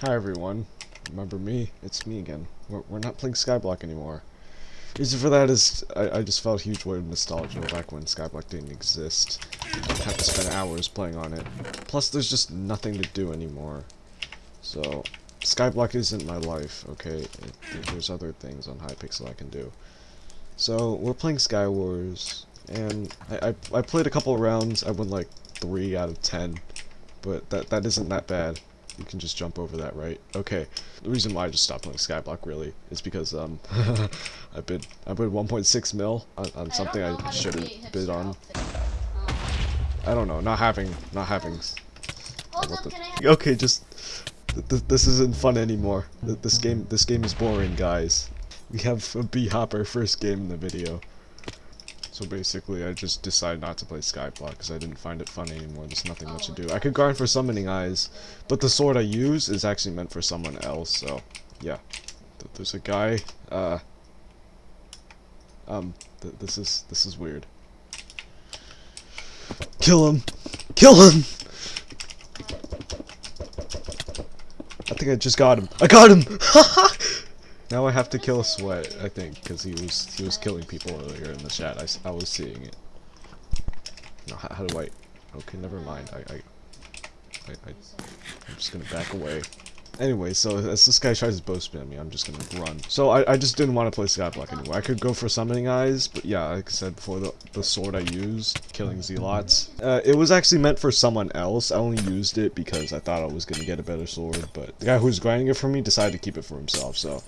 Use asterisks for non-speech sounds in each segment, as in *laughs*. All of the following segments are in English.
Hi everyone, remember me? It's me again. We're, we're not playing Skyblock anymore. Reason for that is I, I just felt a huge wave of nostalgia back when Skyblock didn't exist. I had to spend hours playing on it. Plus there's just nothing to do anymore. So, Skyblock isn't my life, okay? It, there's other things on Hypixel I can do. So, we're playing Skywars, and I, I, I played a couple rounds, I won like 3 out of 10, but that, that isn't that bad. You can just jump over that, right? Okay. The reason why I just stopped playing Skyblock really is because um *laughs* I bid I bid 1.6 mil on, on something I, I shouldn't bid on. I don't know. Not having not having. Hold on, can I have Okay, just th th this isn't fun anymore. Th this game this game is boring, guys. We have a B hopper first game in the video. So basically, I just decided not to play Skyblock because I didn't find it fun anymore. There's nothing much to do. I could grind for summoning eyes, but the sword I use is actually meant for someone else. So, yeah. Th there's a guy. Uh. Um. Th this is this is weird. Kill him! Kill him! I think I just got him. I got him! *laughs* Now I have to kill Sweat, I think, because he was he was killing people earlier in the chat. I, I was seeing it. No, how, how do I? Okay, never mind. I, I, I, I'm just gonna back away. Anyway, so as this guy tries to bow spin me, I'm just gonna run. So I, I just didn't want to play Skyblock anymore. I could go for Summoning Eyes, but yeah, like I said before, the, the sword I used, killing Zealots, uh, it was actually meant for someone else. I only used it because I thought I was gonna get a better sword, but the guy who was grinding it for me decided to keep it for himself, so...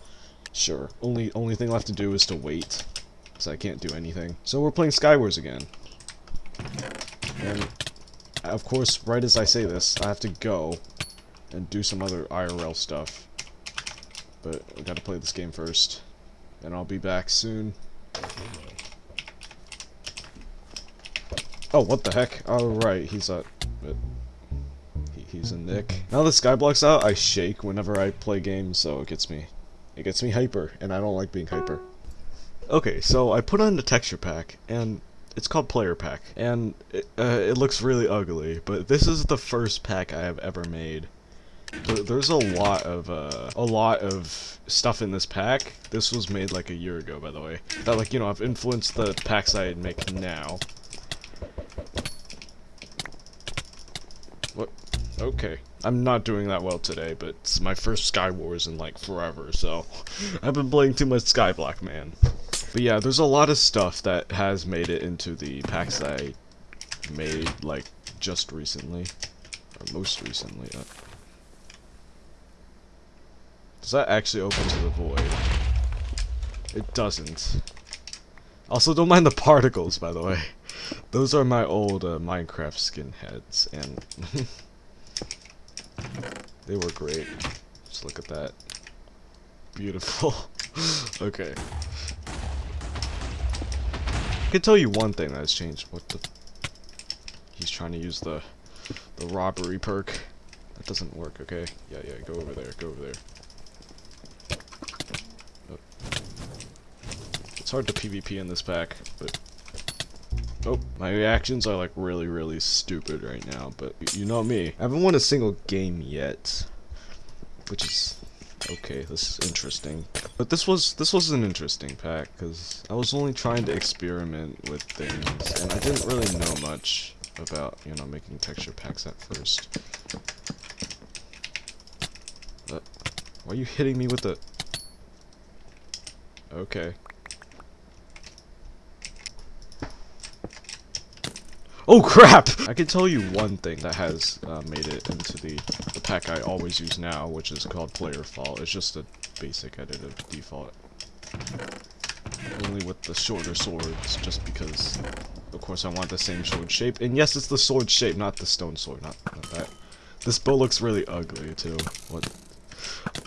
Sure. Only only thing left to do is to wait. Because I can't do anything. So we're playing Skywars again. And, of course, right as I say this, I have to go and do some other IRL stuff. But I gotta play this game first. And I'll be back soon. Oh, what the heck? Alright, he's a... he- He's a Nick. Now that Skyblock's out, I shake whenever I play games, so it gets me it gets me hyper, and I don't like being hyper. Okay, so I put on the texture pack, and it's called Player Pack, and it, uh, it looks really ugly, but this is the first pack I have ever made. There's a lot of uh, a lot of stuff in this pack. This was made like a year ago, by the way. That like you know I've influenced the packs I make now. Okay. I'm not doing that well today, but it's my first Sky Wars in like forever, so *laughs* I've been playing too much Skyblock, man. But yeah, there's a lot of stuff that has made it into the packs that I made like just recently, or most recently. Uh, does that actually open to the void? It doesn't. Also, don't mind the particles, by the way. *laughs* Those are my old uh, Minecraft skin heads, and *laughs* they were great. Just look at that. Beautiful. *laughs* okay. I can tell you one thing that has changed. What the? He's trying to use the the robbery perk. That doesn't work. Okay. Yeah, yeah. Go over there. Go over there. Oh. It's hard to PvP in this pack, but Oh, my reactions are like really, really stupid right now, but you know me. I haven't won a single game yet, which is okay. This is interesting, but this was this was an interesting pack because I was only trying to experiment with things, and I didn't really know much about you know making texture packs at first. Uh, why are you hitting me with the? Okay. Oh crap! I can tell you one thing that has uh, made it into the, the pack I always use now, which is called Player Fault. It's just a basic edit of default. Only with the shorter swords, just because, of course, I want the same sword shape. And yes, it's the sword shape, not the stone sword, not, not that. This bow looks really ugly, too. What?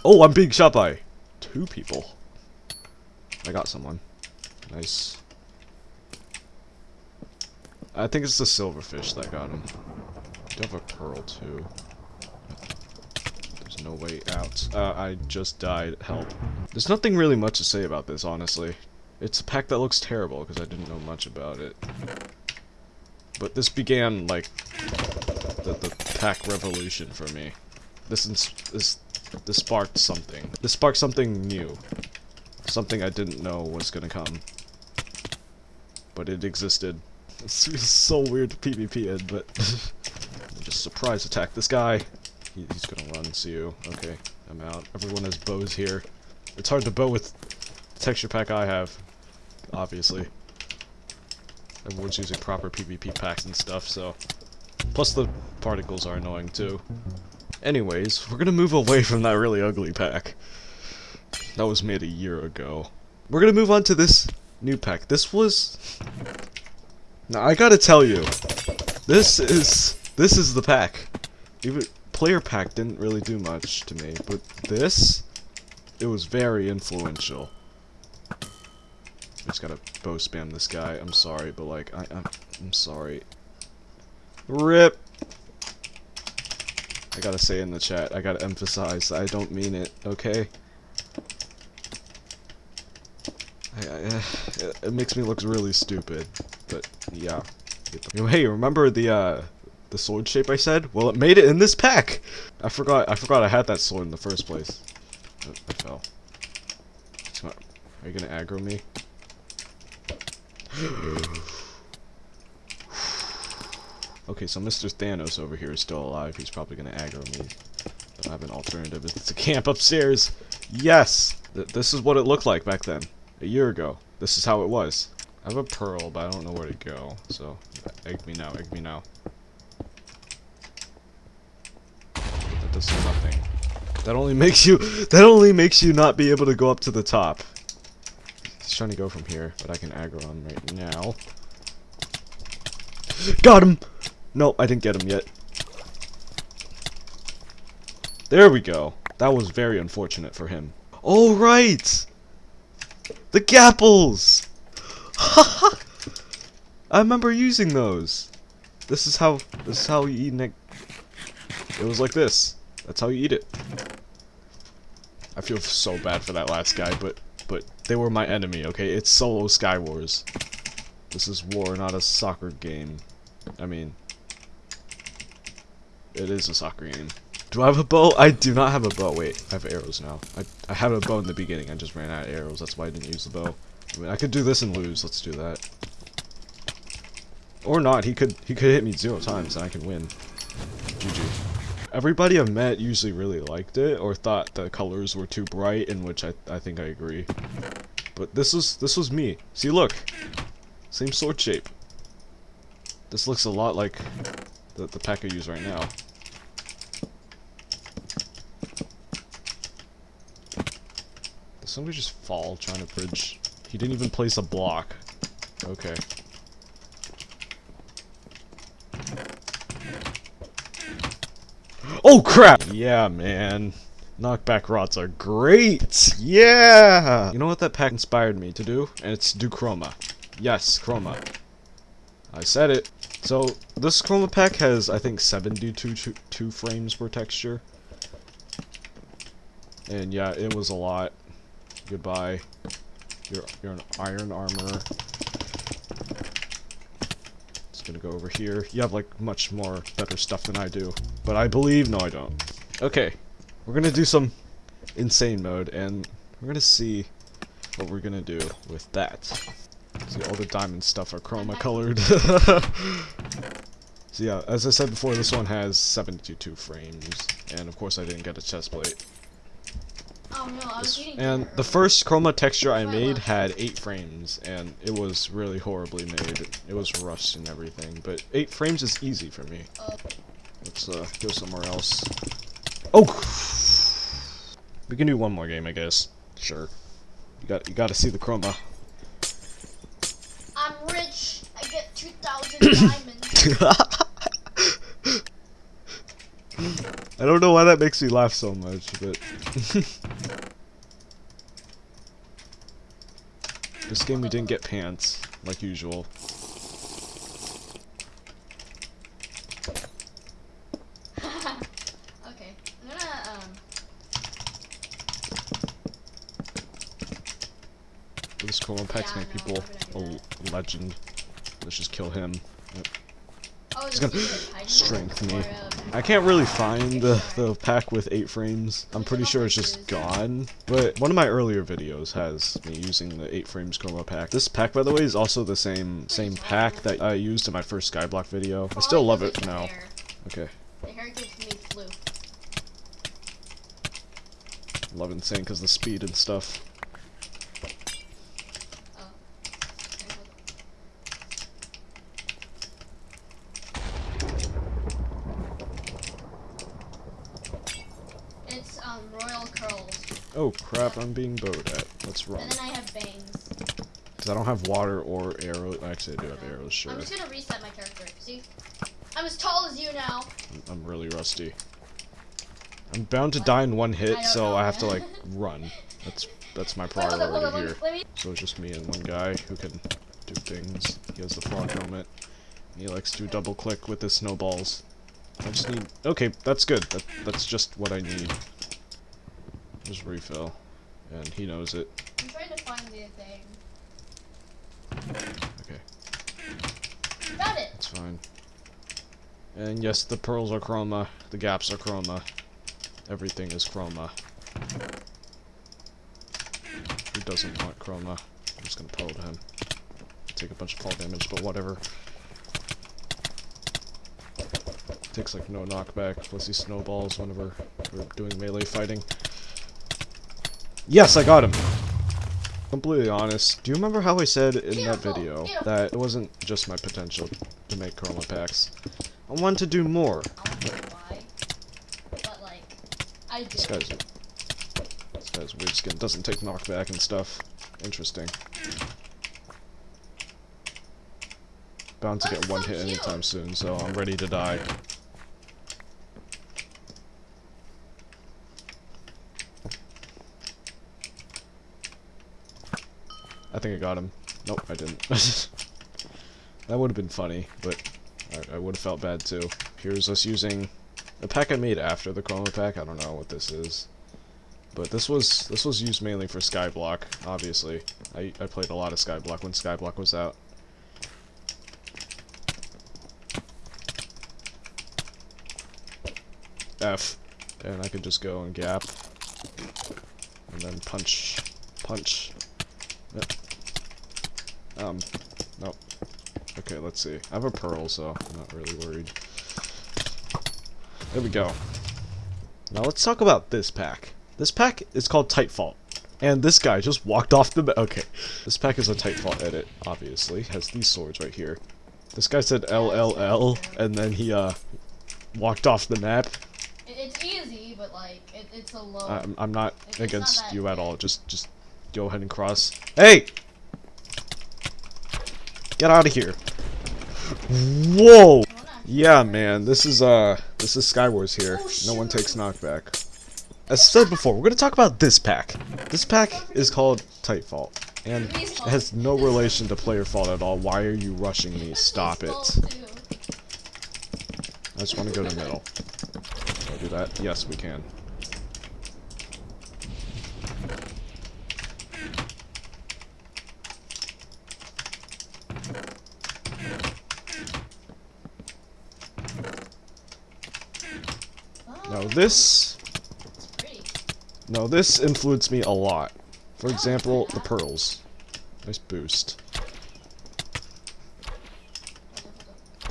Oh, I'm being shot by two people. I got someone. Nice. I think it's the silverfish that got him. Do have a pearl too. There's no way out. Uh, I just died. Help. There's nothing really much to say about this, honestly. It's a pack that looks terrible because I didn't know much about it. But this began like the, the pack revolution for me. This this this sparked something. This sparked something new. Something I didn't know was gonna come. But it existed. It's, it's so weird to PvP in, but... *laughs* just surprise attack this guy. He, he's gonna run, see you. Okay, I'm out. Everyone has bows here. It's hard to bow with the texture pack I have, obviously. Everyone's using proper PvP packs and stuff, so... Plus the particles are annoying too. Anyways, we're gonna move away from that really ugly pack. That was made a year ago. We're gonna move on to this new pack. This was... Now, I gotta tell you, this is... This is the pack. Even player pack didn't really do much to me, but this, it was very influential. I just gotta bow spam this guy. I'm sorry, but like, I, I'm, I'm sorry. RIP! I gotta say in the chat, I gotta emphasize, I don't mean it, okay? I, I, *sighs* it makes me look really stupid, but yeah. *laughs* Hey, remember the uh, the sword shape I said? Well, it made it in this pack. I forgot. I forgot I had that sword in the first place. I fell. Are you gonna aggro me? *sighs* okay, so Mr. Thanos over here is still alive. He's probably gonna aggro me. But I have an alternative. It's a camp upstairs. Yes! Th this is what it looked like back then. A year ago. This is how it was. I have a pearl, but I don't know where to go. So, egg me now, egg me now. That does nothing. That only makes you- *laughs* that only makes you not be able to go up to the top. He's trying to go from here, but I can aggro him right now. Got him! No, I didn't get him yet. There we go. That was very unfortunate for him. Oh, right! The gapples! *laughs* I remember using those. This is how this is how you eat Nick. It was like this. That's how you eat it. I feel so bad for that last guy, but but they were my enemy, okay? It's solo Sky Wars. This is war, not a soccer game. I mean, it is a soccer game. Do I have a bow? I do not have a bow. Wait, I have arrows now. I, I had a bow in the beginning. I just ran out of arrows. That's why I didn't use the bow. I mean, I could do this and lose. Let's do that. Or not. He could he could hit me zero times and I can win. GG. Everybody I've met usually really liked it or thought the colors were too bright, in which I I think I agree. But this was this was me. See, look, same sword shape. This looks a lot like the the pack I use right now. Did somebody just fall trying to bridge? He didn't even place a block. Okay. Oh crap! Yeah, man. Knockback rods are great! Yeah! You know what that pack inspired me to do? And it's do chroma. Yes, chroma. I said it. So, this chroma pack has, I think, 72 two, two frames per texture. And yeah, it was a lot. Goodbye. You're, you're an iron armor. Just gonna go over here. You have, like, much more better stuff than I do. But I believe... No, I don't. Okay. We're gonna do some insane mode, and we're gonna see what we're gonna do with that. See, all the diamond stuff are chroma colored. *laughs* so yeah, as I said before, this one has 72 frames, and of course I didn't get a chest plate. Oh no, And the first chroma texture I made had 8 frames, and it was really horribly made. It was rushed and everything, but 8 frames is easy for me. Let's uh, go somewhere else. Oh! We can do one more game, I guess. Sure. You got you got to see the chroma. I'm rich. I get 2,000 diamonds. *laughs* I don't know why that makes me laugh so much, but *laughs* this game we didn't get pants like usual. *laughs* okay, I'm gonna um. Packs Yeah, make people I'm gonna do a legend. Let's just kill him. Oh gonna strength me. I can't really find the, the pack with 8 frames. I'm pretty sure it's just gone. But one of my earlier videos has me using the 8 frames chroma pack. This pack, by the way, is also the same same pack that I used in my first Skyblock video. I still love it now. Okay. The hair gives me flu. Love Insane because the speed and stuff. Oh. It's um royal curls, Oh crap, I'm being bowed at. Let's run. and then I have bangs. Because I don't have water or arrows. Actually, I do have mm-hmm. arrows, sure. I'm just gonna reset my character. See, I'm as tall as you now. I'm really rusty. I'm bound to die in one hit, don't so know, I have to like run. That's that's my Wait, *laughs* hold up, hold priority here. me. So it's just me and one guy who can do things. He has the frog helmet. He likes to double click with his snowballs. I just need. Okay, that's good. That, that's just what I need. Just refill, and he knows it. I'm trying to find the thing. Okay, Got it. that's fine. And yes, the pearls are chroma. The gaps are chroma. Everything is chroma. Who doesn't want chroma? I'm just gonna pull to him. Take a bunch of fall damage, but whatever. Takes like no knockback, plus he snowballs whenever we're doing melee fighting. Yes, I got him! Completely honest, do you remember how I said in that video that it wasn't just my potential to make chroma packs? I wanted to do more. I don't know why, but like, This guy's this guy's weird skin doesn't take knockback and stuff. Interesting. Bound to get one hit anytime soon, so I'm ready to die. I think I got him. Nope, I didn't. *laughs* that would have been funny, but I, I would have felt bad too. Here's us using a pack I made after the chroma pack. I don't know what this is. But this was this was used mainly for Skyblock, obviously. I, I played a lot of Skyblock when Skyblock was out. F. And I could just go and gap. And then punch. Punch. Yep. Um, nope. Okay, let's see. I have a pearl, so I'm not really worried. There we go. Now let's talk about this pack. This pack is called Tightfault. And this guy just walked off the... Okay. This pack is a Tightfault edit, obviously. Has these swords right here. This guy said LLL, and then he, uh, walked off the map. It's easy, but like, it, it's a low. I'm, I'm not It's against that you at all. Just, just go ahead and cross. Hey! Get out of here. Whoa! I wanna actually- Yeah, man, this is, uh, this is Skywars here. Oh, no one takes knockback. As said before, we're gonna talk about this pack. This pack is called Tightfault, and it has no relation to player fault at all. Why are you rushing me? Stop it. It's fault, too. I just want to go to middle. Can I do that? Yes, we can. This, no, this influenced me a lot. For example, the pearls. Nice boost.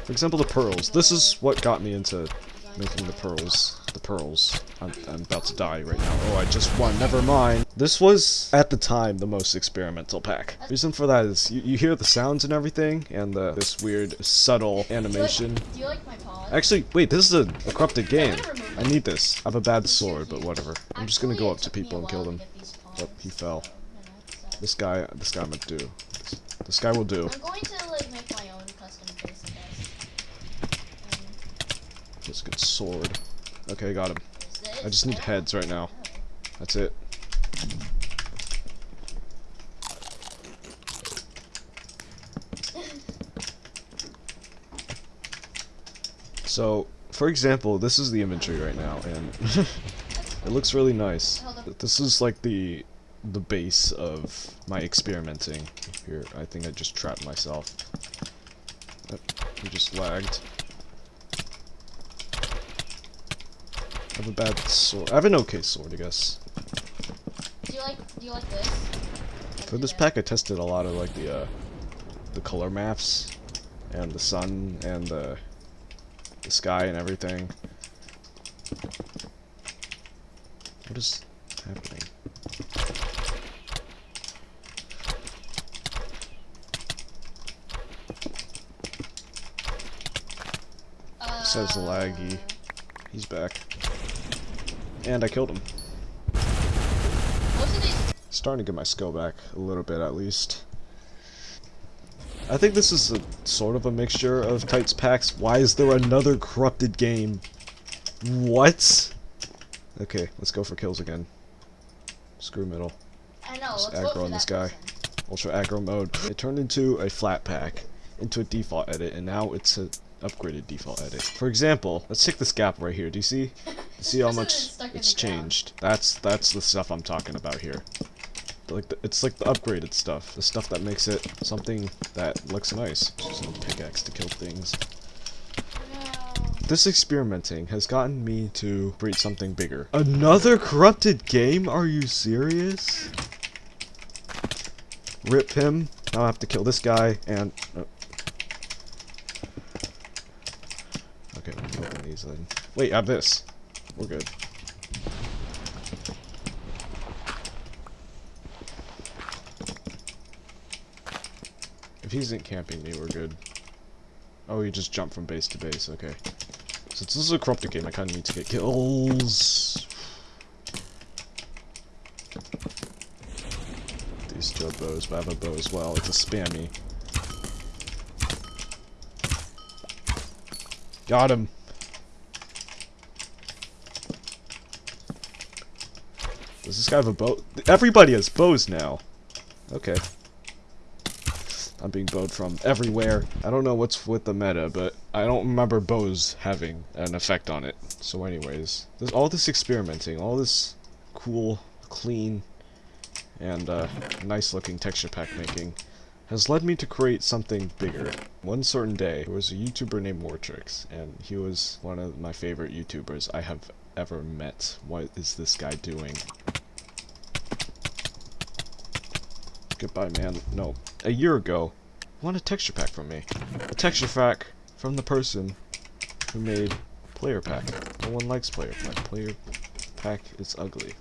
For example, the pearls. This is what got me into making the pearls. The pearls. I'm, I'm about to die right now. Oh, I just won. Never mind. This was, at the time, the most experimental pack. Reason for that is you, you hear the sounds and everything, and the, this weird, subtle animation. Do you like my paws? Actually, wait, this is a, a corrupted game. I need this. I have a bad sword, but whatever. I'm just gonna go up to people and kill them. get these Yep, paws, he fell. so, you know, it's, This guy, this guy I'm gonna do. This, this guy will do. I'm going to like make my own custom face, I guess. Um, Just good sword. Okay, I got him. I just need Oh, heads right now. oh. That's it. *laughs* So, for example, this is the inventory right now, and *laughs* it looks really nice. This is like the the base of my experimenting. Here, I think I just trapped myself. I just lagged. I have a bad sword. I have an okay sword, I guess. Do you like, do you like this? For this uh, pack, I tested a lot of like the uh, the color maps, and the sun, and the the sky and everything. What is happening? Uh, Says laggy. He's back. And I killed him. Most of these Starting to get my skill back a little bit at least. I think this is a sort of a mixture of Tights packs. Why is there another corrupted game? What? Okay, let's go for kills again. Screw middle. I know. Just aggro on this guy. person. Ultra aggro mode. It turned into a flat pack, into a default edit, and now it's an upgraded default edit. For example, let's take this gap right here. Do you see? *laughs* See how much isn't stuck in it's ground. changed. That's that's the stuff I'm talking about here. Like the, it's like the upgraded stuff, the stuff that makes it something that looks nice. Just a pickaxe to kill things. This experimenting has gotten me to breed something bigger. Another corrupted game? Are you serious? Rip him. Now I have to kill this guy and. uh, Okay, we'll open these then. Wait, I have this. We're good. If he isn't camping me, we're good. Oh, he just jumped from base to base, okay. Since this is a corrupted game, I kinda need to get kills. These two are bows, but I have a bow as well. It's a spammy. Got him. Does this guy have a bow? Everybody has bows now. Okay. I'm being bowed from everywhere. I don't know what's with the meta, but I don't remember bows having an effect on it. So anyways, there's all this experimenting, all this cool, clean, and uh, nice looking texture pack making has led me to create something bigger. One certain day, there was a YouTuber named Wartrix, and he was one of my favorite YouTubers I have ever met. What is this guy doing? Goodbye, man. No. A year ago, wanted a texture pack from me. A texture pack from the person who made Player Pack. No one likes Player Pack. Player Pack is ugly.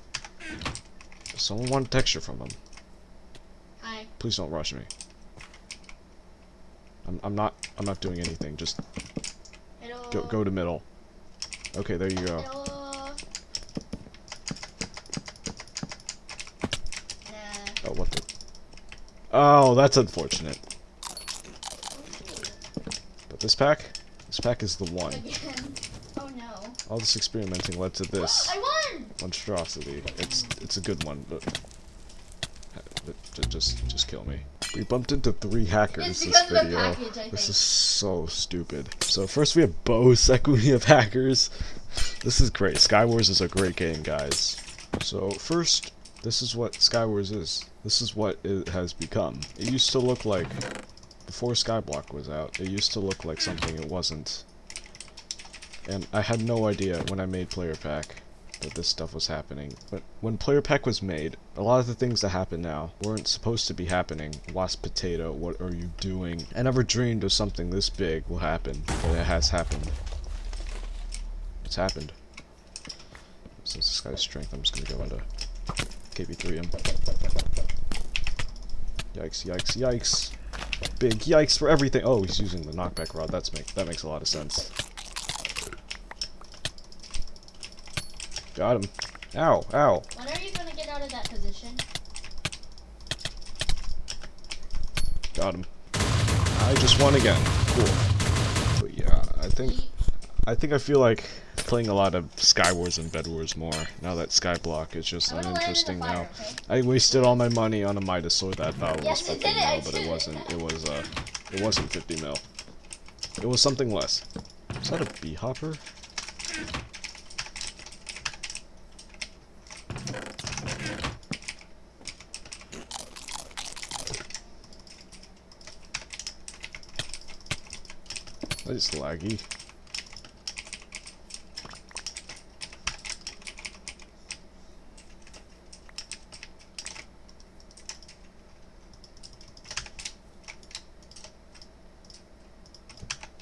Someone wanted texture from him. Hi. Please don't rush me. I'm, I'm not I'm not doing anything. Just Hello. go go to middle. Okay, there you go. Hello. Nah. Oh, what the? Oh, that's unfortunate. But this pack, this pack is the one. Again. *laughs* Oh no. All this experimenting led to this I won. monstrosity. It's it's a good one, but, just just kill me. We bumped into three hackers It's this because of the video. package, I This is so stupid. So first we have Bo, second we have hackers. This is great. Skywars is a great game, guys. So first, this is what Skywars is. This is what it has become. It used to look like, before Skyblock was out, it used to look like something it wasn't. And I had no idea when I made Player Pack that this stuff was happening. But when Player Pack was made, a lot of the things that happen now weren't supposed to be happening. Wasp Potato, what are you doing? I never dreamed of something this big will happen, but it has happened. It's happened. Since this guy's strength, I'm just gonna go into KB3 him. Yikes, yikes, yikes. Big yikes for everything. Oh, he's using the knockback rod. That's make that makes a lot of sense. Got him. Ow, ow. When are you gonna get out of that position? Got him. I just won again. Cool. But yeah, I think I think I feel like playing a lot of Skywars and Bed Wars more now that Skyblock is just I'm gonna land in the uninteresting now. I wasted all my money on a Midas sword that I thought was Yes, I 50 it, mil, but it it. wasn't. It was uh, it wasn't 50 mil. It was something less. Is that a bee hopper? That is laggy.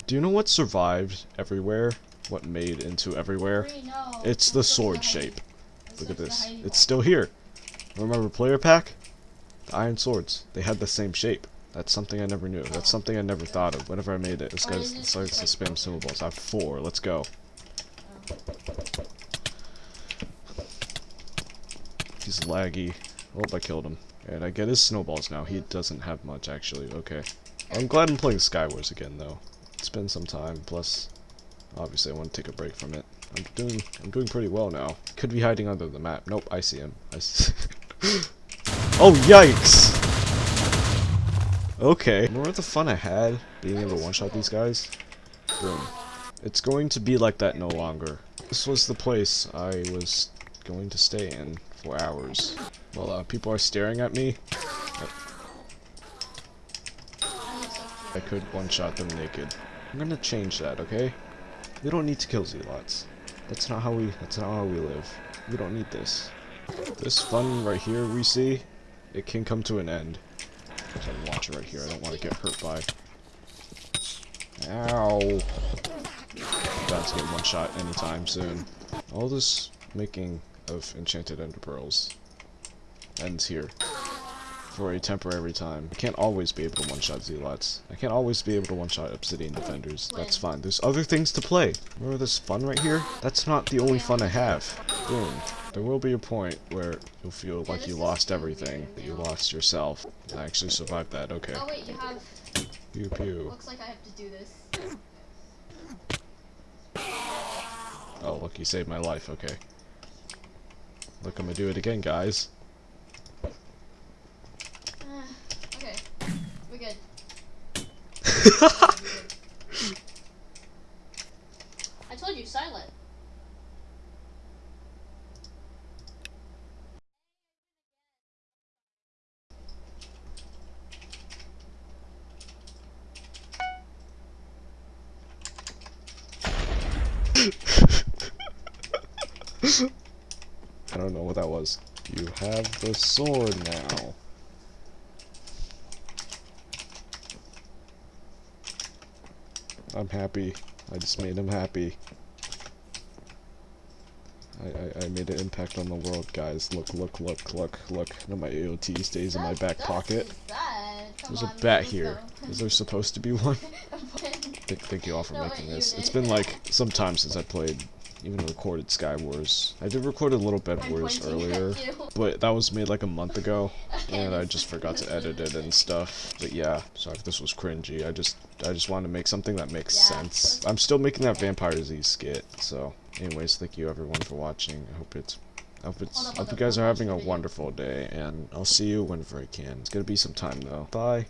Do you know what survived everywhere? What made into everywhere? It's the Let's go to sword shape. Look at this. It's still here. Remember player pack? The iron swords. They had the same shape. That's something I never knew. That's something I never thought of whenever I made it. This Or guy is it to spam symbols. I have four. Let's go. He's laggy. Oh, I killed him. And I get his snowballs now. He doesn't have much, actually. Okay. I'm glad I'm playing Skywars again, though. Been some time. Plus, obviously, I want to take a break from it. I'm doing, I'm doing pretty well now. Could be hiding under the map. Nope, I see him. I see. *laughs* oh, yikes! Okay. Remember the fun I had being able to one-shot these guys? Boom. It's going to be like that no longer. This was the place I was going to stay in for hours. Well, uh, people are staring at me. I could one-shot them naked. I'm gonna change that, okay? We don't need to kill zealots. That's not how we. That's not how we live. We don't need this. This fun right here we see, it can come to an end. Watching right here. I don't want to get hurt by. Ow! About to get one shot anytime soon. All this making of enchanted ender pearls ends here for a temporary time. I can't always be able to one-shot zealots. I can't always be able to one-shot obsidian defenders. That's fine. There's other things to play. Remember this fun right here? That's not the only fun I have. Boom. There will be a point where you'll feel like you lost everything, that you lost yourself. I actually survived that. Okay. Oh wait, you have. Pew pew. Looks like I have to do this. Oh, look, you saved my life. Okay. Look, I'm gonna do it again, guys. Uh, okay, we're good. *laughs* I told you, silent. *laughs* I don't know what that was. You have the sword now. I'm happy. I just made him happy. I, I, I made an impact on the world, guys. Look, look, look, look, look. Now my AOT stays in my back pocket. There's a bat here. Is there supposed to be one? *laughs* Thank, thank you all for making this. It's been like some time since I played, even recorded Sky Wars. I did record a little Bed I'm Wars earlier, but that was made like a month ago, *laughs* and I just forgot to edit it and stuff. But yeah, sorry if this was cringy. I just I just wanted to make something that makes Yeah. sense. I'm still making that Vampire Z skit. So, anyways, thank you everyone for watching. I hope it's. I hope, it's, I hope you guys are having a wonderful day, and I'll see you whenever I can. It's gonna be some time though. Bye.